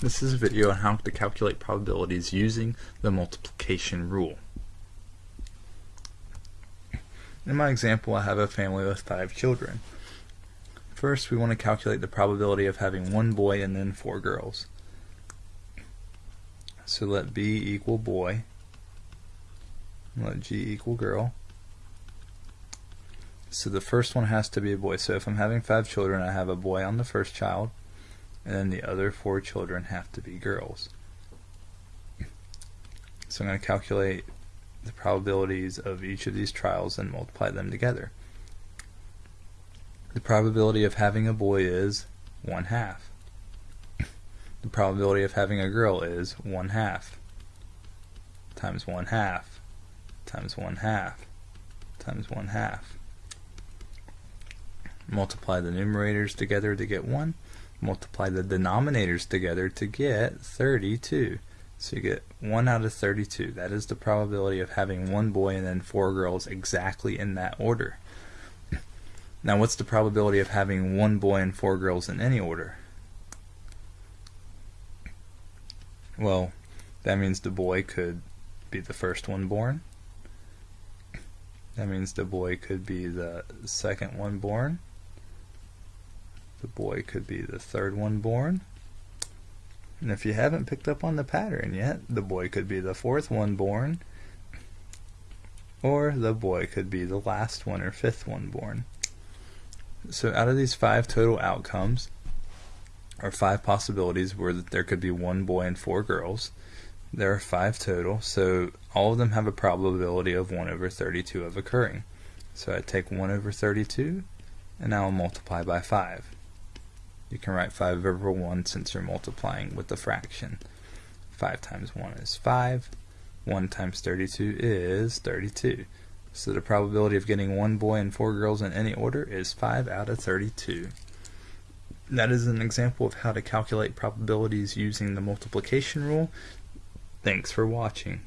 This is a video on how to calculate probabilities using the multiplication rule. In my example, I have a family with five children. First, we want to calculate the probability of having one boy and then four girls. So let B equal boy, let G equal girl. So the first one has to be a boy. So if I'm having five children, I have a boy on the first child, and then the other four children have to be girls. So I'm going to calculate the probabilities of each of these trials and multiply them together. The probability of having a boy is 1 half. The probability of having a girl is 1 half times 1 half times 1 half times 1 half. Multiply the numerators together to get 1 multiply the denominators together to get 32. So you get 1 out of 32. That is the probability of having one boy and then four girls exactly in that order. Now what's the probability of having one boy and four girls in any order? Well, that means the boy could be the first one born. That means the boy could be the second one born. The boy could be the third one born. And if you haven't picked up on the pattern yet, the boy could be the fourth one born. Or the boy could be the last one or fifth one born. So out of these five total outcomes, or five possibilities where there could be one boy and four girls, there are five total, so all of them have a probability of 1 over 32 of occurring. So I take 1 over 32, and I'll multiply by 5. You can write 5 over 1 since you're multiplying with the fraction. 5 times 1 is 5. 1 times 32 is 32. So the probability of getting one boy and four girls in any order is 5 out of 32. That is an example of how to calculate probabilities using the multiplication rule. Thanks for watching.